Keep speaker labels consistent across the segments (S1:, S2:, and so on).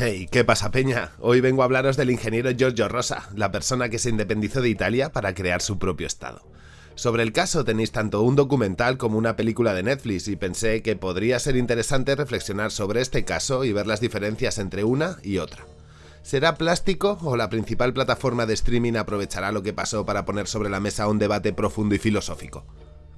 S1: Hey, ¿qué pasa peña? Hoy vengo a hablaros del ingeniero Giorgio Rosa, la persona que se independizó de Italia para crear su propio estado. Sobre el caso tenéis tanto un documental como una película de Netflix y pensé que podría ser interesante reflexionar sobre este caso y ver las diferencias entre una y otra. ¿Será plástico o la principal plataforma de streaming aprovechará lo que pasó para poner sobre la mesa un debate profundo y filosófico?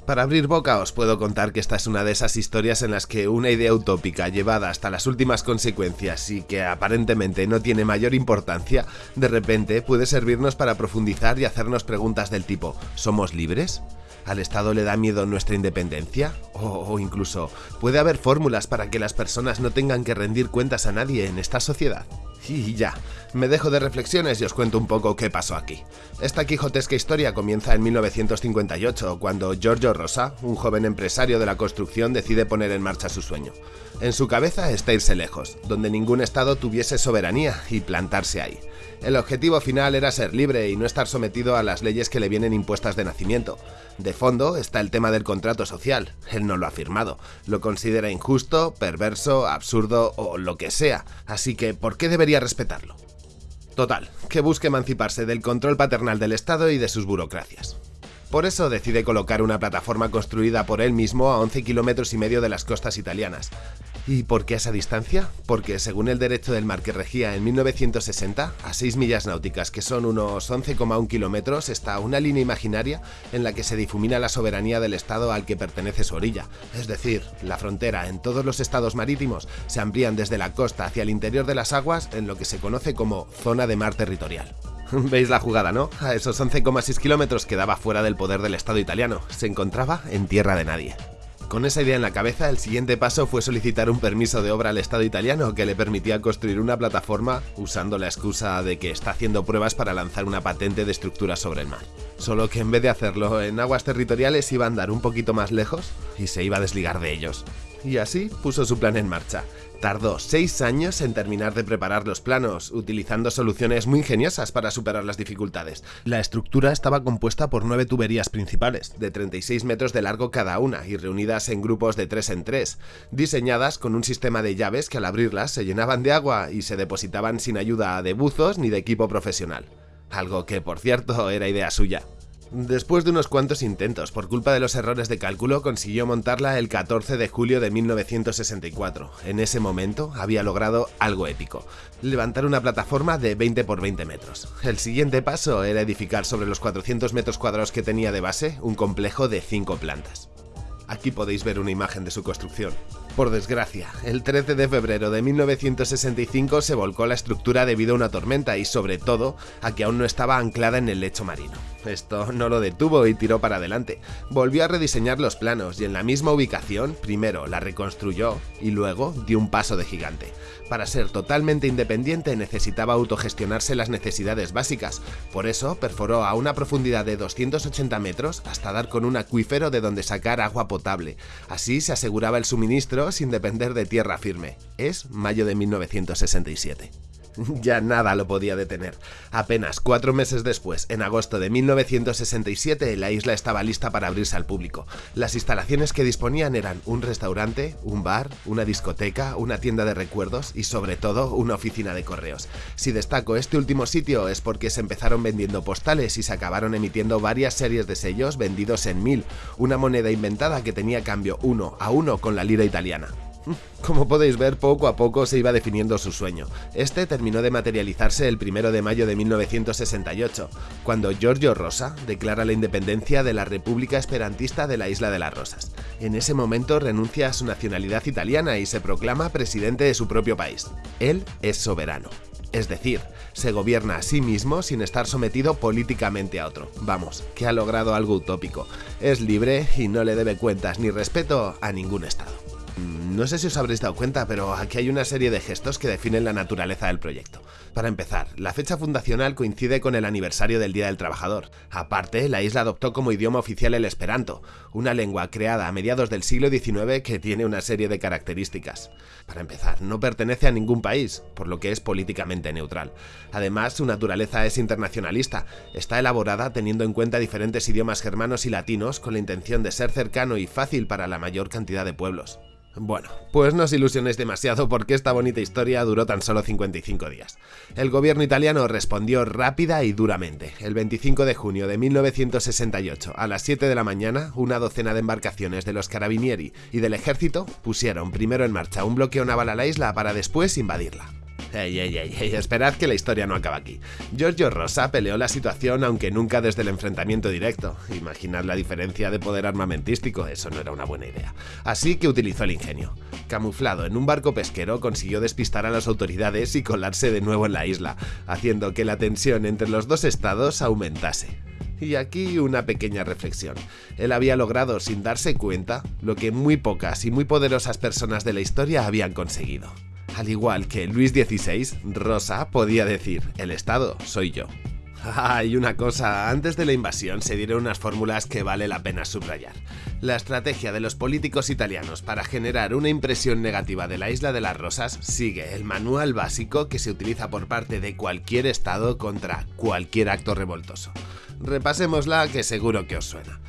S1: Para abrir boca os puedo contar que esta es una de esas historias en las que una idea utópica llevada hasta las últimas consecuencias y que aparentemente no tiene mayor importancia, de repente puede servirnos para profundizar y hacernos preguntas del tipo ¿somos libres? ¿Al Estado le da miedo nuestra independencia? O, o, incluso, ¿puede haber fórmulas para que las personas no tengan que rendir cuentas a nadie en esta sociedad? Y ya, me dejo de reflexiones y os cuento un poco qué pasó aquí. Esta quijotesca historia comienza en 1958, cuando Giorgio Rosa, un joven empresario de la construcción, decide poner en marcha su sueño. En su cabeza está irse lejos, donde ningún estado tuviese soberanía y plantarse ahí. El objetivo final era ser libre y no estar sometido a las leyes que le vienen impuestas de nacimiento. De fondo está el tema del contrato social. Él no lo ha firmado. Lo considera injusto, perverso, absurdo o lo que sea. Así que, ¿por qué debería respetarlo? Total, que busque emanciparse del control paternal del Estado y de sus burocracias. Por eso decide colocar una plataforma construida por él mismo a 11 kilómetros y medio de las costas italianas. ¿Y por qué esa distancia? Porque según el derecho del mar que regía en 1960, a 6 millas náuticas, que son unos 11,1 kilómetros, está una línea imaginaria en la que se difumina la soberanía del estado al que pertenece su orilla. Es decir, la frontera en todos los estados marítimos se amplían desde la costa hacia el interior de las aguas en lo que se conoce como zona de mar territorial. Veis la jugada, ¿no? A esos 11,6 kilómetros quedaba fuera del poder del Estado italiano, se encontraba en tierra de nadie. Con esa idea en la cabeza, el siguiente paso fue solicitar un permiso de obra al Estado italiano que le permitía construir una plataforma usando la excusa de que está haciendo pruebas para lanzar una patente de estructura sobre el mar. Solo que en vez de hacerlo en aguas territoriales iba a andar un poquito más lejos y se iba a desligar de ellos. Y así puso su plan en marcha. Tardó seis años en terminar de preparar los planos, utilizando soluciones muy ingeniosas para superar las dificultades. La estructura estaba compuesta por nueve tuberías principales, de 36 metros de largo cada una y reunidas en grupos de 3 en 3, diseñadas con un sistema de llaves que al abrirlas se llenaban de agua y se depositaban sin ayuda de buzos ni de equipo profesional. Algo que, por cierto, era idea suya. Después de unos cuantos intentos, por culpa de los errores de cálculo, consiguió montarla el 14 de julio de 1964. En ese momento había logrado algo épico, levantar una plataforma de 20 por 20 metros. El siguiente paso era edificar sobre los 400 metros cuadrados que tenía de base un complejo de 5 plantas. Aquí podéis ver una imagen de su construcción. Por desgracia, el 13 de febrero de 1965 se volcó la estructura debido a una tormenta y sobre todo a que aún no estaba anclada en el lecho marino. Esto no lo detuvo y tiró para adelante. Volvió a rediseñar los planos y en la misma ubicación primero la reconstruyó y luego dio un paso de gigante. Para ser totalmente independiente necesitaba autogestionarse las necesidades básicas, por eso perforó a una profundidad de 280 metros hasta dar con un acuífero de donde sacar agua potable. Así se aseguraba el suministro sin depender de tierra firme. Es mayo de 1967. ya nada lo podía detener. Apenas cuatro meses después, en agosto de 1967, la isla estaba lista para abrirse al público. Las instalaciones que disponían eran un restaurante, un bar, una discoteca, una tienda de recuerdos y sobre todo una oficina de correos. Si destaco este último sitio es porque se empezaron vendiendo postales y se acabaron emitiendo varias series de sellos vendidos en mil, una moneda inventada que tenía cambio uno a uno con la lira italiana. Como podéis ver, poco a poco se iba definiendo su sueño. Este terminó de materializarse el 1 de mayo de 1968, cuando Giorgio Rosa declara la independencia de la República Esperantista de la Isla de las Rosas. En ese momento renuncia a su nacionalidad italiana y se proclama presidente de su propio país. Él es soberano. Es decir, se gobierna a sí mismo sin estar sometido políticamente a otro. Vamos, que ha logrado algo utópico. Es libre y no le debe cuentas ni respeto a ningún Estado. No sé si os habréis dado cuenta, pero aquí hay una serie de gestos que definen la naturaleza del proyecto. Para empezar, la fecha fundacional coincide con el aniversario del Día del Trabajador. Aparte, la isla adoptó como idioma oficial el esperanto, una lengua creada a mediados del siglo XIX que tiene una serie de características. Para empezar, no pertenece a ningún país, por lo que es políticamente neutral. Además, su naturaleza es internacionalista, está elaborada teniendo en cuenta diferentes idiomas germanos y latinos con la intención de ser cercano y fácil para la mayor cantidad de pueblos. Bueno, pues no os ilusionéis demasiado porque esta bonita historia duró tan solo 55 días. El gobierno italiano respondió rápida y duramente. El 25 de junio de 1968, a las 7 de la mañana, una docena de embarcaciones de los carabinieri y del ejército pusieron primero en marcha un bloqueo naval a la isla para después invadirla. Ey, ey, ey, ey, esperad que la historia no acaba aquí. Giorgio Rosa peleó la situación aunque nunca desde el enfrentamiento directo. Imaginad la diferencia de poder armamentístico, eso no era una buena idea. Así que utilizó el ingenio. Camuflado en un barco pesquero consiguió despistar a las autoridades y colarse de nuevo en la isla, haciendo que la tensión entre los dos estados aumentase. Y aquí una pequeña reflexión. Él había logrado, sin darse cuenta, lo que muy pocas y muy poderosas personas de la historia habían conseguido. Al igual que Luis XVI, Rosa podía decir, el Estado soy yo. Ah, y una cosa, antes de la invasión se dieron unas fórmulas que vale la pena subrayar. La estrategia de los políticos italianos para generar una impresión negativa de la Isla de las Rosas sigue el manual básico que se utiliza por parte de cualquier Estado contra cualquier acto revoltoso. Repasémosla que seguro que os suena.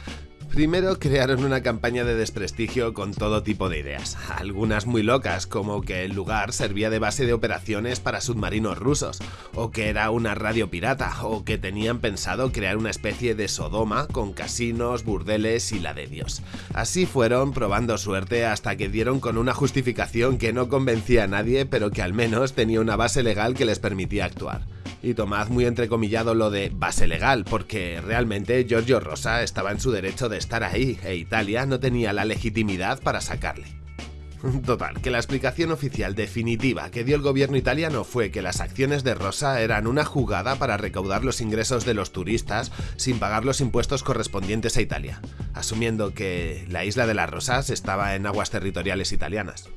S1: Primero crearon una campaña de desprestigio con todo tipo de ideas, algunas muy locas, como que el lugar servía de base de operaciones para submarinos rusos, o que era una radio pirata, o que tenían pensado crear una especie de Sodoma con casinos, burdeles y la de Dios. Así fueron probando suerte hasta que dieron con una justificación que no convencía a nadie, pero que al menos tenía una base legal que les permitía actuar. Y tomad muy entrecomillado lo de base legal, porque realmente Giorgio Rosa estaba en su derecho de estar ahí, e Italia no tenía la legitimidad para sacarle. Total, que la explicación oficial definitiva que dio el gobierno italiano fue que las acciones de Rosa eran una jugada para recaudar los ingresos de los turistas sin pagar los impuestos correspondientes a Italia, asumiendo que la isla de las Rosas estaba en aguas territoriales italianas.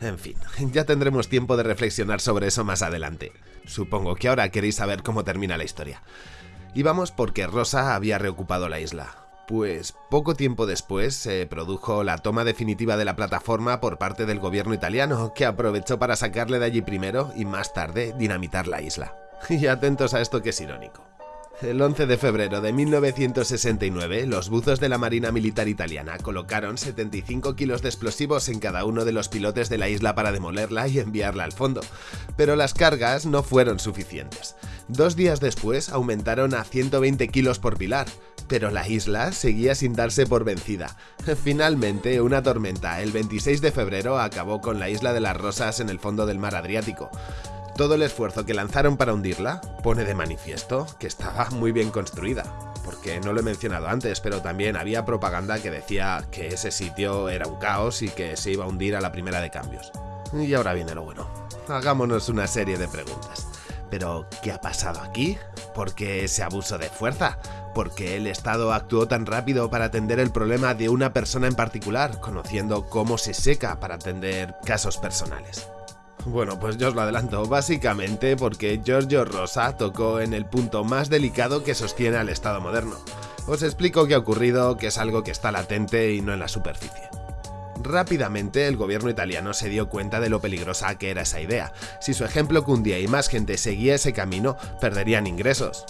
S1: En fin, ya tendremos tiempo de reflexionar sobre eso más adelante. Supongo que ahora queréis saber cómo termina la historia. Y vamos porque Rosa había reocupado la isla. Pues poco tiempo después se produjo la toma definitiva de la plataforma por parte del gobierno italiano, que aprovechó para sacarle de allí primero y más tarde dinamitar la isla. Y atentos a esto que es irónico. El 11 de febrero de 1969, los buzos de la Marina Militar Italiana colocaron 75 kilos de explosivos en cada uno de los pilotes de la isla para demolerla y enviarla al fondo, pero las cargas no fueron suficientes. Dos días después aumentaron a 120 kilos por pilar, pero la isla seguía sin darse por vencida. Finalmente, una tormenta el 26 de febrero acabó con la isla de las Rosas en el fondo del mar Adriático. Todo el esfuerzo que lanzaron para hundirla pone de manifiesto que estaba muy bien construida, porque no lo he mencionado antes, pero también había propaganda que decía que ese sitio era un caos y que se iba a hundir a la primera de cambios. Y ahora viene lo bueno. Hagámonos una serie de preguntas. ¿Pero qué ha pasado aquí? ¿Por qué ese abuso de fuerza? ¿Por qué el Estado actuó tan rápido para atender el problema de una persona en particular, conociendo cómo se seca para atender casos personales? Bueno, pues yo os lo adelanto, básicamente porque Giorgio Rosa tocó en el punto más delicado que sostiene al Estado moderno. Os explico qué ha ocurrido, que es algo que está latente y no en la superficie. Rápidamente el gobierno italiano se dio cuenta de lo peligrosa que era esa idea. Si su ejemplo cundía y más gente seguía ese camino, perderían ingresos.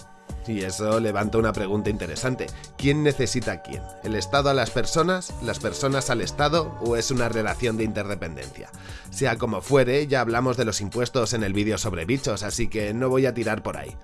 S1: Y eso levanta una pregunta interesante. ¿Quién necesita a quién? ¿El Estado a las personas? ¿Las personas al Estado? ¿O es una relación de interdependencia? Sea como fuere, ya hablamos de los impuestos en el vídeo sobre bichos, así que no voy a tirar por ahí.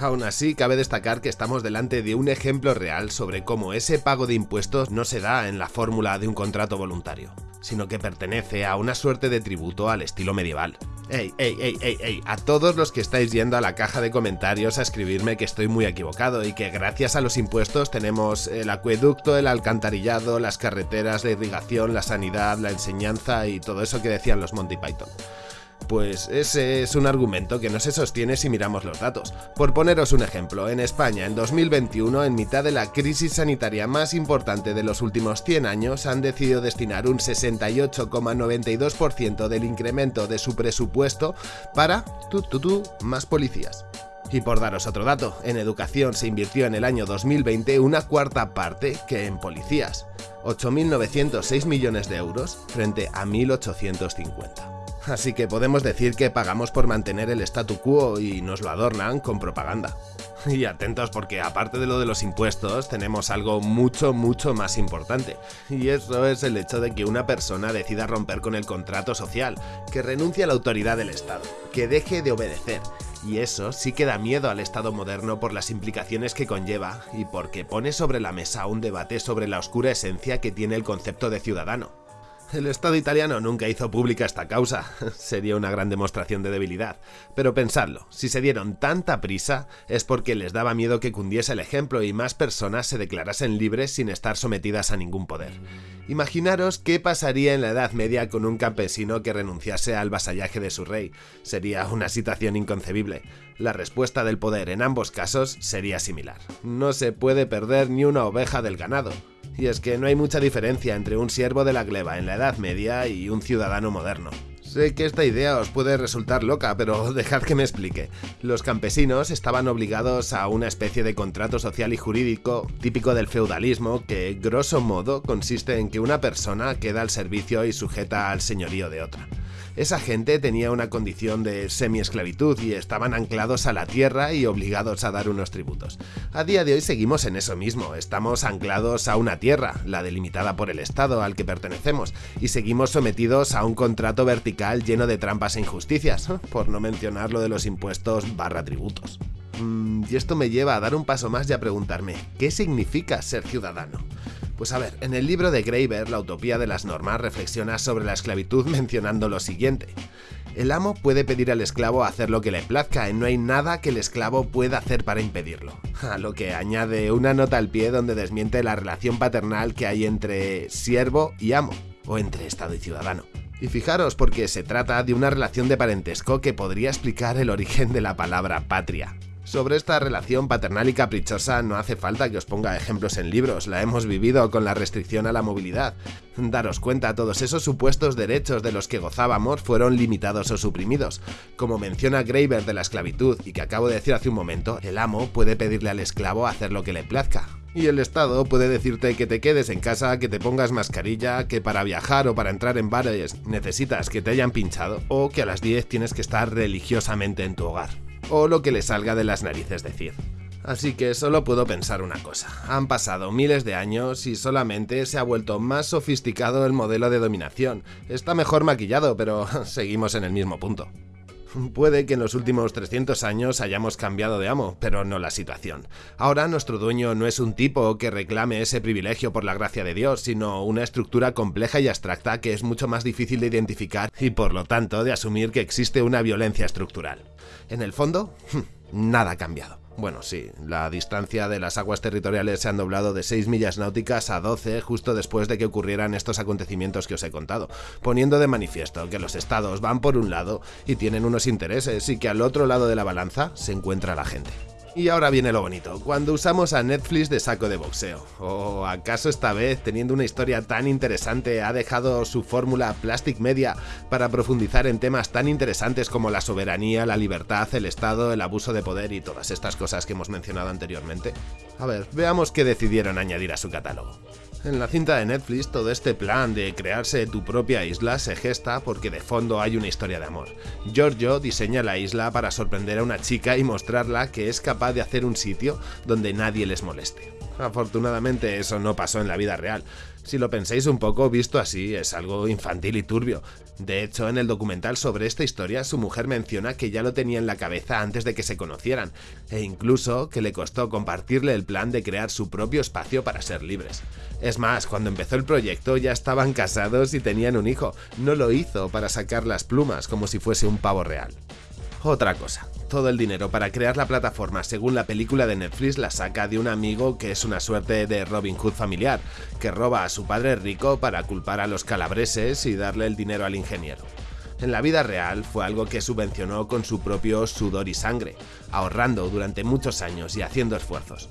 S1: Aún así, cabe destacar que estamos delante de un ejemplo real sobre cómo ese pago de impuestos no se da en la fórmula de un contrato voluntario, sino que pertenece a una suerte de tributo al estilo medieval. Ey, ey, ey, ey, ey, a todos los que estáis yendo a la caja de comentarios a escribirme que estoy muy equivocado y que gracias a los impuestos tenemos el acueducto, el alcantarillado, las carreteras, la irrigación, la sanidad, la enseñanza y todo eso que decían los Monty Python. Pues ese es un argumento que no se sostiene si miramos los datos. Por poneros un ejemplo, en España en 2021, en mitad de la crisis sanitaria más importante de los últimos 100 años, han decidido destinar un 68,92% del incremento de su presupuesto para, tu, tu, más policías. Y por daros otro dato, en educación se invirtió en el año 2020 una cuarta parte que en policías, 8.906 millones de euros frente a 1.850. así que podemos decir que pagamos por mantener el statu quo y nos lo adornan con propaganda. Y atentos porque aparte de lo de los impuestos tenemos algo mucho mucho más importante y eso es el hecho de que una persona decida romper con el contrato social, que renuncie a la autoridad del Estado, que deje de obedecer y eso sí que da miedo al Estado moderno por las implicaciones que conlleva y porque pone sobre la mesa un debate sobre la oscura esencia que tiene el concepto de ciudadano. El Estado italiano nunca hizo pública esta causa, sería una gran demostración de debilidad. Pero pensadlo, si se dieron tanta prisa es porque les daba miedo que cundiese el ejemplo y más personas se declarasen libres sin estar sometidas a ningún poder. Imaginaros qué pasaría en la Edad Media con un campesino que renunciase al vasallaje de su rey. Sería una situación inconcebible. La respuesta del poder en ambos casos sería similar. No se puede perder ni una oveja del ganado. Y es que no hay mucha diferencia entre un siervo de la gleba en la Edad Media y un ciudadano moderno. Sé que esta idea os puede resultar loca, pero dejad que me explique. Los campesinos estaban obligados a una especie de contrato social y jurídico típico del feudalismo que, grosso modo, consiste en que una persona queda al servicio y sujeta al señorío de otra. Esa gente tenía una condición de semi-esclavitud y estaban anclados a la tierra y obligados a dar unos tributos. A día de hoy seguimos en eso mismo, estamos anclados a una tierra, la delimitada por el Estado al que pertenecemos, y seguimos sometidos a un contrato vertical lleno de trampas e injusticias, por no mencionar lo de los impuestos barra tributos. Mm, y esto me lleva a dar un paso más y a preguntarme, ¿qué significa ser ciudadano? Pues a ver, en el libro de Graeber, La utopía de las normas, reflexiona sobre la esclavitud mencionando lo siguiente. El amo puede pedir al esclavo hacer lo que le plazca y no hay nada que el esclavo pueda hacer para impedirlo. A lo que añade una nota al pie donde desmiente la relación paternal que hay entre siervo y amo, o entre Estado y ciudadano. Y fijaros porque se trata de una relación de parentesco que podría explicar el origen de la palabra patria. Sobre esta relación paternal y caprichosa no hace falta que os ponga ejemplos en libros, la hemos vivido con la restricción a la movilidad. Daros cuenta, todos esos supuestos derechos de los que gozábamos fueron limitados o suprimidos. Como menciona Graeber de la esclavitud y que acabo de decir hace un momento, el amo puede pedirle al esclavo hacer lo que le plazca. Y el Estado puede decirte que te quedes en casa, que te pongas mascarilla, que para viajar o para entrar en bares necesitas que te hayan pinchado, o que a las 10 tienes que estar religiosamente en tu hogar o lo que le salga de las narices decir. Así que solo puedo pensar una cosa, han pasado miles de años y solamente se ha vuelto más sofisticado el modelo de dominación. Está mejor maquillado, pero seguimos en el mismo punto. Puede que en los últimos 300 años hayamos cambiado de amo, pero no la situación. Ahora nuestro dueño no es un tipo que reclame ese privilegio por la gracia de Dios, sino una estructura compleja y abstracta que es mucho más difícil de identificar y por lo tanto de asumir que existe una violencia estructural. En el fondo, nada ha cambiado. Bueno, sí, la distancia de las aguas territoriales se han doblado de 6 millas náuticas a 12 justo después de que ocurrieran estos acontecimientos que os he contado, poniendo de manifiesto que los estados van por un lado y tienen unos intereses y que al otro lado de la balanza se encuentra la gente. Y ahora viene lo bonito, cuando usamos a Netflix de saco de boxeo. ¿O acaso esta vez, teniendo una historia tan interesante, ha dejado su fórmula Plastic Media para profundizar en temas tan interesantes como la soberanía, la libertad, el Estado, el abuso de poder y todas estas cosas que hemos mencionado anteriormente? A ver, veamos qué decidieron añadir a su catálogo. En la cinta de Netflix todo este plan de crearse tu propia isla se gesta porque de fondo hay una historia de amor. Giorgio diseña la isla para sorprender a una chica y mostrarla que es capaz de hacer un sitio donde nadie les moleste. Afortunadamente eso no pasó en la vida real. Si lo pensáis un poco, visto así, es algo infantil y turbio. De hecho, en el documental sobre esta historia, su mujer menciona que ya lo tenía en la cabeza antes de que se conocieran, e incluso que le costó compartirle el plan de crear su propio espacio para ser libres. Es más, cuando empezó el proyecto ya estaban casados y tenían un hijo, no lo hizo para sacar las plumas como si fuese un pavo real. Otra cosa, todo el dinero para crear la plataforma según la película de Netflix la saca de un amigo que es una suerte de Robin Hood familiar, que roba a su padre rico para culpar a los calabreses y darle el dinero al ingeniero. En la vida real fue algo que subvencionó con su propio sudor y sangre, ahorrando durante muchos años y haciendo esfuerzos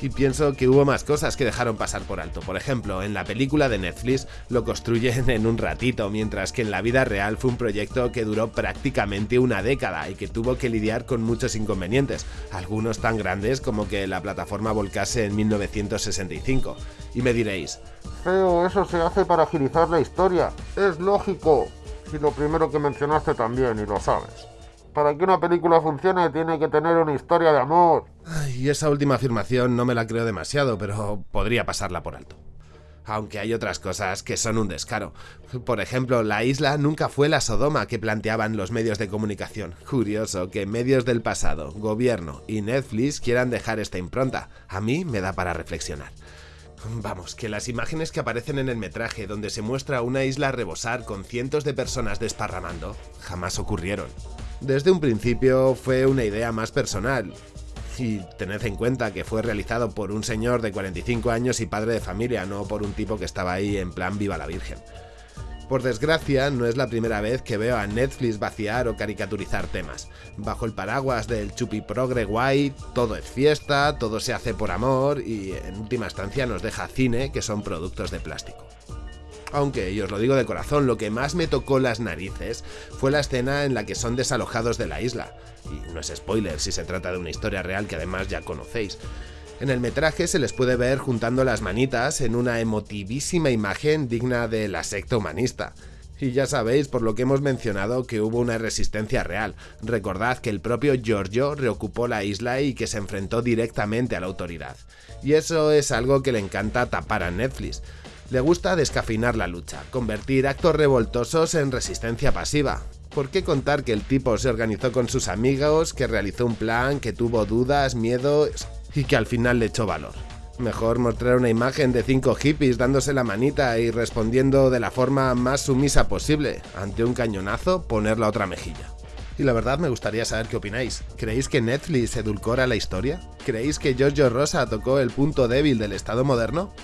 S1: y pienso que hubo más cosas que dejaron pasar por alto. Por ejemplo, en la película de Netflix lo construyen en un ratito, mientras que en la vida real fue un proyecto que duró prácticamente una década y que tuvo que lidiar con muchos inconvenientes, algunos tan grandes como que la plataforma volcase en 1965. Y me diréis,
S2: pero eso se hace para agilizar la historia, es lógico. Y lo primero que mencionaste también, y lo sabes. Para que una película funcione tiene que tener una historia de amor.
S1: Y esa última afirmación no me la creo demasiado, pero podría pasarla por alto aunque hay otras cosas que son un descaro. Por ejemplo, la isla nunca fue la Sodoma que planteaban los medios de comunicación. Curioso que medios del pasado, gobierno y Netflix quieran dejar esta impronta. A mí me da para reflexionar. Vamos, que las imágenes que aparecen en el metraje donde se muestra una isla rebosar con cientos de personas desparramando, jamás ocurrieron. Desde un principio fue una idea más personal, y tened en cuenta que fue realizado por un señor de 45 años y padre de familia, no por un tipo que estaba ahí en plan viva la Virgen. Por desgracia, no es la primera vez que veo a Netflix vaciar o caricaturizar temas. Bajo el paraguas del chupi progre guay, todo es fiesta, todo se hace por amor y en última instancia nos deja cine que son productos de plástico. Aunque, y os lo digo de corazón, lo que más me tocó las narices fue la escena en la que son desalojados de la isla. Y no es spoiler si se trata de una historia real que además ya conocéis. En el metraje se les puede ver juntando las manitas en una emotivísima imagen digna de la secta humanista. Y ya sabéis por lo que hemos mencionado que hubo una resistencia real. Recordad que el propio Giorgio reocupó la isla y que se enfrentó directamente a la autoridad. Y eso es algo que le encanta tapar a Netflix. Le gusta descafeinar la lucha, convertir actos revoltosos en resistencia pasiva. ¿Por qué contar que el tipo se organizó con sus amigos, que realizó un plan, que tuvo dudas, miedos y que al final le echó valor? Mejor mostrar una imagen de cinco hippies dándose la manita y respondiendo de la forma más sumisa posible. Ante un cañonazo, poner la otra mejilla. Y la verdad me gustaría saber qué opináis. ¿Creéis que Netflix edulcora la historia? ¿Creéis que Giorgio Rosa tocó el punto débil del Estado moderno?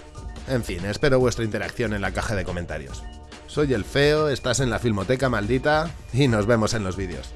S1: En fin, espero vuestra interacción en la caja de comentarios. Soy el feo, estás en la Filmoteca Maldita y nos vemos en los vídeos.